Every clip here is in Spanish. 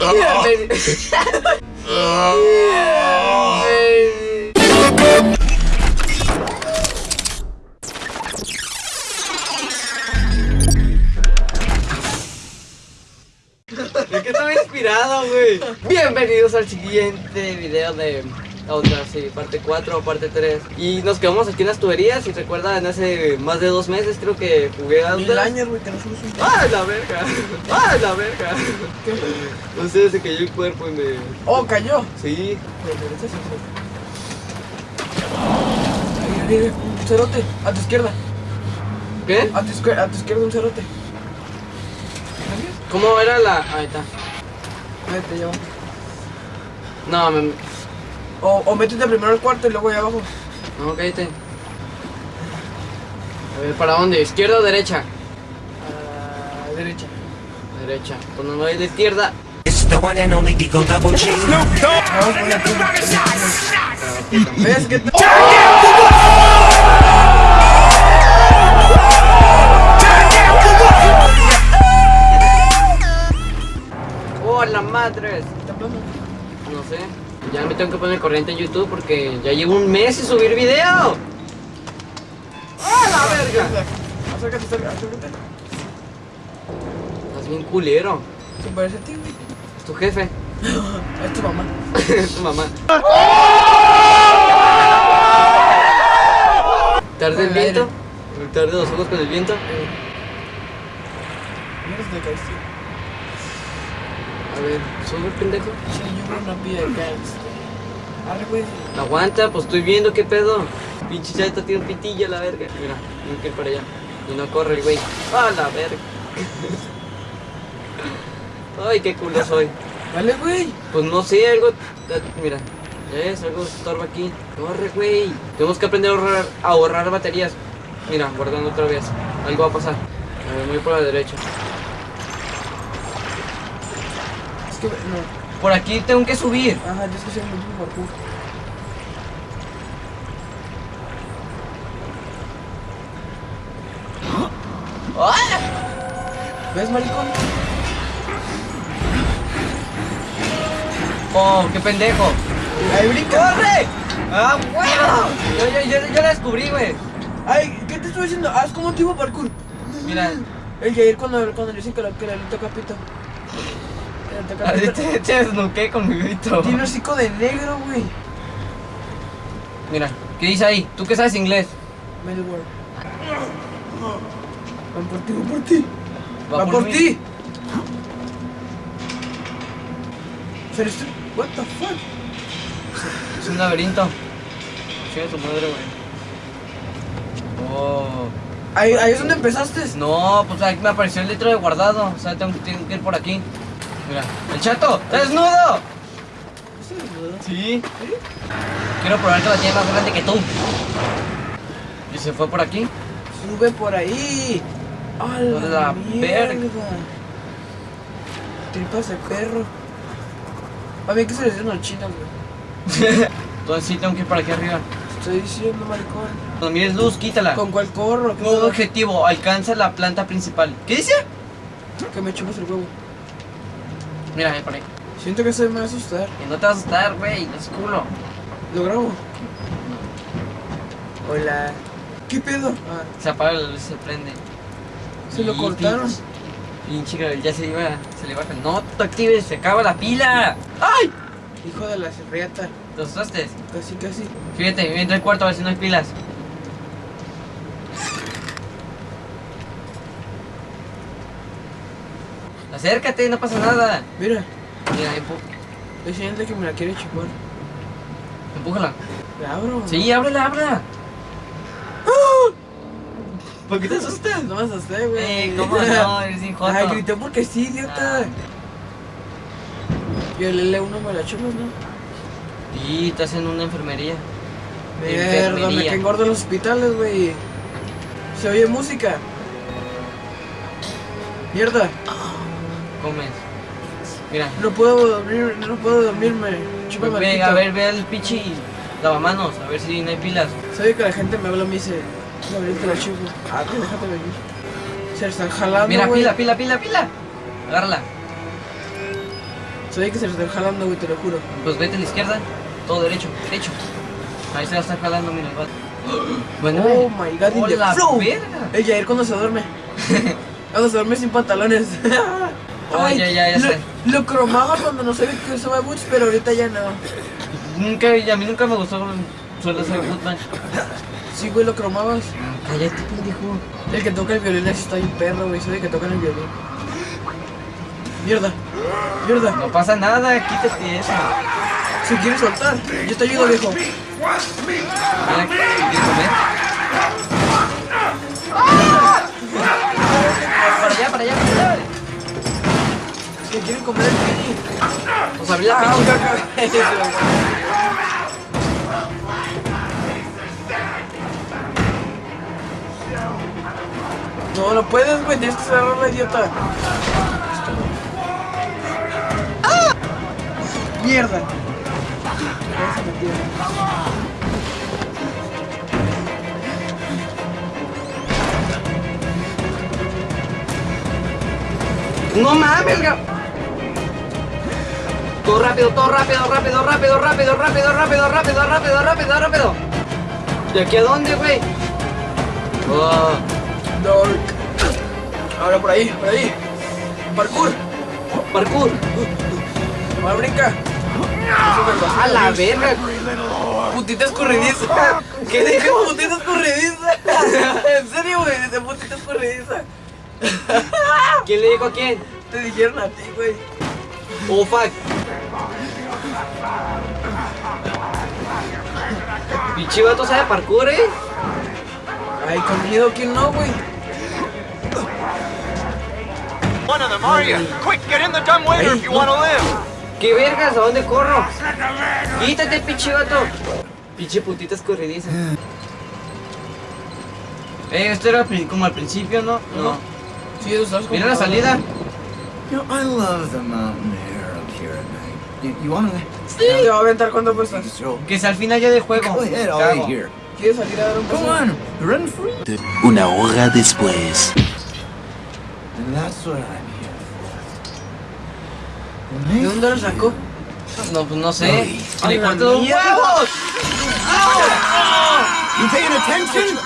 Es que estaba inspirado, güey. Bienvenidos al siguiente video de otra, sí, parte 4 o parte 3. Y nos quedamos aquí en las tuberías. Y recuerdan, hace más de dos meses creo que jugué a Mil años, güey, que no somos un ¡Ay, la verga! ¡Ay, la verga! No sé, se cayó el cuerpo y me. Oh, cayó. Sí. Ahí, ahí, un cerote, a tu izquierda. ¿Qué? A tu, izquier- a tu izquierda un cerote. ¿Cómo era la.? Ahí está. Vete, va. No, me. O, o métete primero al cuarto y luego allá abajo. No, cállate. A ver, ¿para dónde? ¿Izquierda o derecha? A la derecha. Derecha. Cuando no hay de izquierda. Voy a ¿Ves que te... ¡Oh, la madre! No sé. Ya me tengo que poner corriente en YouTube porque ya llevo un mes sin subir video. ¡Ah, la verga! Acércate, acércate. Estás bien culero. Se parece a ti, güey. Es tu jefe. Es tu mamá. es tu mamá. ¿Tarde el viento? ¿Tarde los ojos con el viento? Mira si te caíste. A ver, sube pendejo. Sí, yo creo una pilla de gangster. Arre, güey. Aguanta, pues estoy viendo qué pedo. Pinche chata tiene un pitillo la verga. Mira, tengo que ir para allá. Y no corre el güey. ¡Ah, la verga! Ay, qué culo soy. Dale, güey. Pues no sé, algo. Mira, ya es, algo estorba aquí. Corre, güey. Tenemos que aprender a ahorrar, a ahorrar baterías. Mira, guardando otra vez. Algo va a pasar. A ver, voy por la derecha. Que, no. Por aquí tengo que subir. Ajá, yo es que soy muy parkour. ¿Ves, maricón? Oh, qué pendejo. ¡Ay, brinca! ¡Corre! ¡Ah, huevo! Yo, yo, yo, yo la descubrí, güey. ¡Ay! ¿Qué te estoy diciendo? Haz como un tipo parkour. Mira. El Jair cuando, cuando le dicen que, la- que le toca pito. Que le toca Así pito. Te, desnuqué con mi grito. Tiene hocico de negro, güey. Mira, ¿qué dice ahí? ¿Tú qué sabes inglés? Melbourne. Van por ti, van por ti. Va Va por por ti. Pero esto. What the fuck? Es un laberinto. Chinga tu madre, güey. Oh. Ahí, ahí es donde empezaste. No, pues aquí me apareció el litro de guardado. O sea, tengo que ir por aquí. Mira, el chato, ¡está desnudo! Sí. Quiero probar que la tiene más grande que tú. Y se fue por aquí. Sube por ahí. ¡A la, verga. Tripas de perro. A mí que se les dicen los chinos, güey. Entonces sí tengo que ir por aquí arriba. Estoy diciendo, maricón. Cuando mires luz, quítala. ¿Con cuál corro? ¿Qué Nuevo objetivo, alcanza la planta principal. ¿Qué dice? Que me chupas el huevo. Mira, ahí por ahí. Siento que se me va a asustar. Y no te vas a asustar, güey, no es culo. ¿Lo grabo? Hola. ¿Qué pedo? Ah, Se apaga la luz y se prende. se lo Y cortaron. pinche- ya se iba, se le baja. No te actives, se acaba la pila. ¡Ay! Hijo de la riata. ¿Te asustaste? Casi, casi. Fíjate, entra al cuarto a ver si no hay pilas. Acércate, no pasa nada. Mira, Mira, empu- es de que me la quiere chupar. empújala. ¿La abro? Sí, ábrela, ábrela. ¿Por qué te asustas? No me asusté, güey. Eh, ¿cómo no? Eres. Ay, grité porque sí, idiota. Ah. Y el L1 me la chupas, ¿no? Y estás en una enfermería. Mierda, me Enfermería. caen gordos los hospitales, güey. Se oye música. Mierda, Comes. Mira. no puedo dormir, no puedo dormirme. Ve, pito. a ver, ve al pichi lavamanos, a ver si no hay pilas. Sabe que la gente me habla y me dice, te la chupo. Ah, pues déjate venir. Se la están jalando, Mira, güey. pila, pila, pila, pila. Agárrala. Ve que se están jalando, güey, te lo juro. Pues vete a la izquierda, todo derecho, derecho. Ahí se va a estar jalando, mira el vato. Bueno, Oh my god, in the ¡Hola, flow. verga! El Jair cuando se duerme. cuando se duerme sin pantalones. Ya, ya, ya lo, sé. lo cromaba cuando no sabía que usaba boots, pero ahorita ya no. nunca, y a mí nunca me gustó suelo ser Goodman. Sí, güey, lo cromabas. Cállate, pendejo. El que toca el violín así está bien perro, güey. Soy el que toca el violín. Mierda. Mierda. No pasa nada, quítate eso. Si quieres soltar, yo te ayudo, viejo. Mira, ¿quieres comer? Para allá, para allá, para allá que quieren comer el mini. Nos abrí la No, no puedes, güey. Tienes que cerrar la idiota. Ah. Mierda. No mames, cabrón. Todo rápido, todo rápido, rápido, rápido, rápido, rápido, rápido, rápido, rápido, rápido, rápido. ¿De aquí a dónde, güey? Oh. Ahora por ahí, por ahí. Parkour. parkour. Ahora brinca. A la verga. Putita escurridiza. ¿Qué dijo? Putita escurridiza. En serio, güey. De putita escurridiza. ¿Quién le dijo a quién? Te dijeron a ti, güey. Oh, fuck. Pinche vato sabe parkour, eh. Ay, con miedo, ¿quién no, güey? One of them, are you? Quick, get in the dumbwaiter if you want to live. ¿Qué vergas? ¿A dónde corro? Quítate, pinche vato. Pinche putita escurridiza. Eh, esto era como al principio, ¿no? No. Sí, eso estás Mira la salida. You know, I love the mountain air Te va a aventar cuánto stroll? Que sea al final ya de juego. ¿Quieres salir a dar un free. Una hora después. And that's what I'm here for. ¿De dónde lo sacó? No, pues no sé. Ay, ¡Le la corto los mierda. huevos! You paying attention?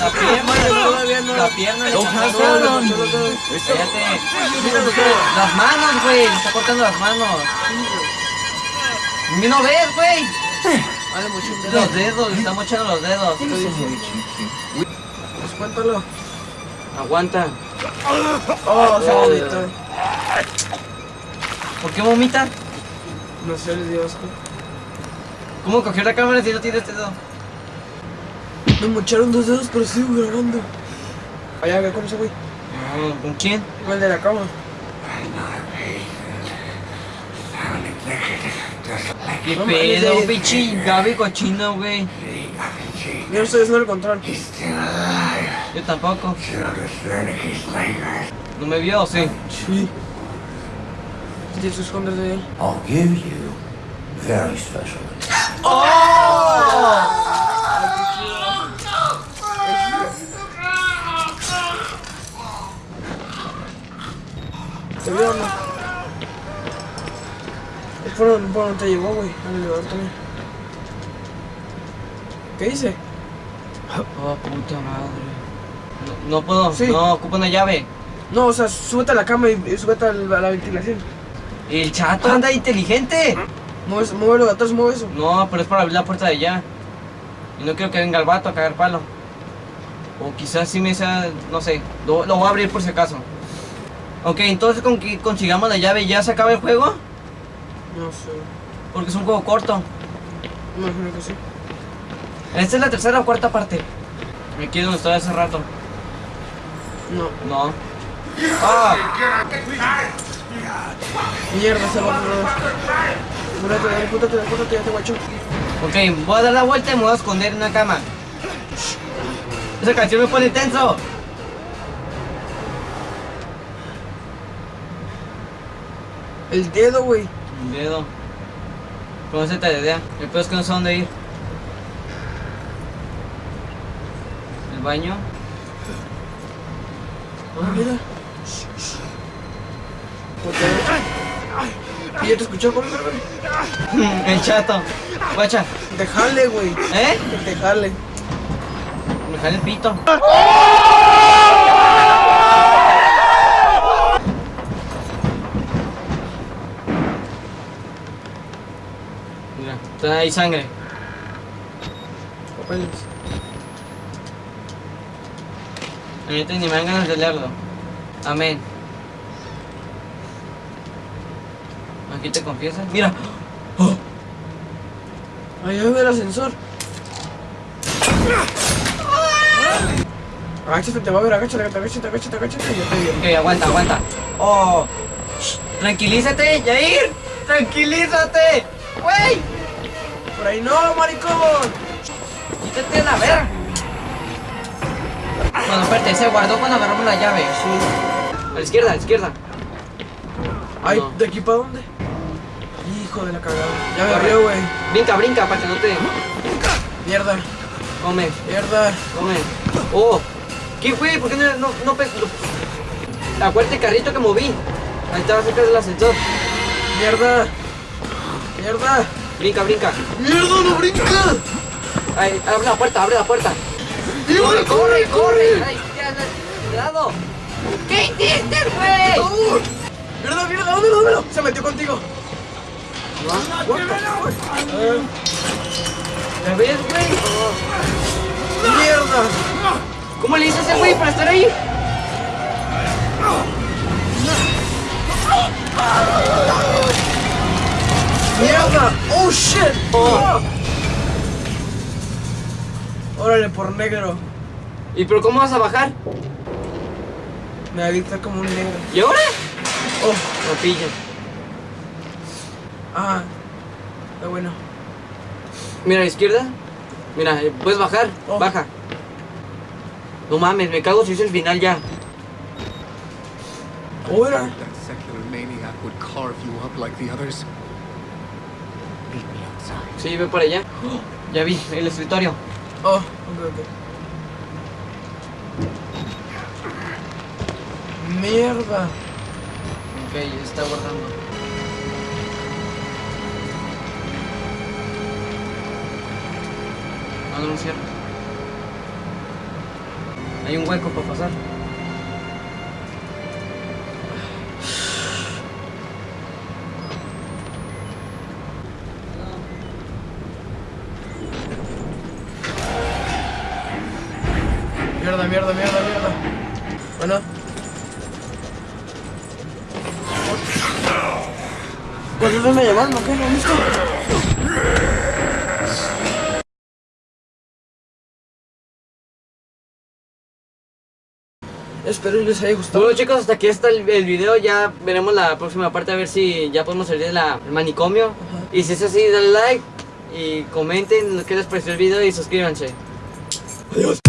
La pierna, Todavía no. La pierna. le Don't está pass cortando. out on me. Cállate. Las manos, güey. Le está cortando las manos. ¿Y no ves, güey? Vale, mucho Los dedos, le está mochando los dedos. Pues cuéntalo. Aguanta. Oh, se vomitó. ¿Por qué vomita? No sé, les dio asco. ¿Cómo cogió la cámara si no tiene este dedo? Me mocharon dos dedos, pero sigo grabando. Allá, con ese güey. No, ¿Con quién? Con el de la cama. ¿Qué No pedo, mames, pinche Gaby cochino, güey? Yo no estoy haciendo el control. Yo tampoco. ¿No me vio o sí? Sí. Tienes que esconder de él. I'll give you very special. ¿Te veo o no? Por donde te llevó, güey. Al elevador también. ¿Qué dice? Oh, puta madre. No, no puedo, Sí. no, ocupo una llave. No, o sea, súbete a la cama y, y súbete a la, a la ventilación. El chato anda inteligente. Mueve, muévelo de atrás, mueve eso. No, pero es para abrir la puerta de allá. Y no quiero que venga el vato a cagar palo. O quizás sí me sea, no sé, lo, lo voy a abrir por si acaso. Ok, entonces con que consigamos la llave ya se acaba el juego. No sé. Porque es un juego corto. Imagino que sí. Esta es la tercera o cuarta parte. Me quedo donde estaba hace rato. No. No. Ah, Mierda, se va a Múrate, dale, pútate, pútate, ya te guacho. ok, voy a dar la vuelta y me voy a esconder en una cama. Esa canción me pone tenso. El dedo, güey. Un dedo. Con ese te idea. El peor es que no sé dónde ir. El baño. Ah, mira. ¿Y ya te escuchó? El chato. Guacha. Te jale, güey. ¿Eh? Que te jale. Me jale el pito. Mira, ahí sangre. Papeles. Ahorita ni me dan ganas de leerlo. Amén. Aquí te confiesas. Mira. Oh, Allá ve el ascensor. Agáchate, te va a ver, agáchate, agáchate, agáchate, agáchate. Yo te digo. ok, aguanta, aguanta. Oh. Shh, Tranquilízate, Yair. Tranquilízate. Güey. Por ahí no, maricón. Quítate la verga. Bueno, espérate, se guardó cuando agarramos la llave. Sí. A la izquierda, a la izquierda. Ay, No. ¿de aquí para dónde? Hijo de la cagada. Ya me abrió, güey. Brinca, brinca, para que no te... Mierda, Come, mierda. come. Oh. ¿Qué fue? ¿Por qué no, no, no Acuérdate el carrito que moví. Ahí estaba cerca del ascensor. Mierda. Mierda. Brinca, brinca. Mierda, no brinca. Ay, abre la puerta, abre la puerta. ¡Corre, corre, corre! ¡Ay, cuidado! ¿Qué hiciste, güey? Oh, Mierda, mierda, dámelo, dámelo. Se metió contigo. ¿Ya ves, güey? mierda. ¿Cómo le hizo ese güey para estar ahí? Mierda. Oh, shit. Oh. Órale, por negro. ¿Y pero cómo vas a bajar? Me adicta como un negro. ¿Y ahora? Oh, Lo pillo. ah. Está bueno. Mira a la izquierda. Mira, eh, puedes bajar. Oh. Baja. No mames, me cago si es el final ya. Ahora. Sí, ve por allá. Oh, ya vi, el escritorio. Oh, ok, ok. Mierda. Ok, está guardando. No, no lo cierro. Hay un hueco para pasar. Mierda, mierda, mierda. Bueno. ¿Cuántos me llamando? ¿Qué? ¿No visto? Espero les haya gustado. Bueno chicos, hasta aquí está el, el video, ya veremos la próxima parte a ver si ya podemos salir del manicomio. Y si es así, dale like y comenten qué les pareció el video y suscríbanse. Adiós.